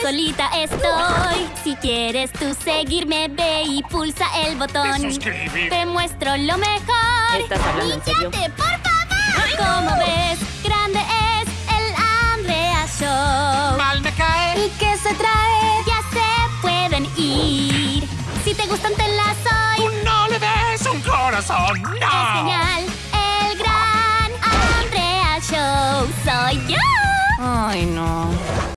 Solita estoy. Si quieres tú seguirme, ve y pulsa el botón. Te muestro lo mejor. ¿Estás hablando en serio? Por favor! Como ves, grande es el Andrea Show. Mal me cae. ¿Y qué se trae? Ya se pueden ir. Si te gustan, te las soy. Tú no le des un corazón. No. Es genial. El gran Andrea Show soy yo. Ay, no.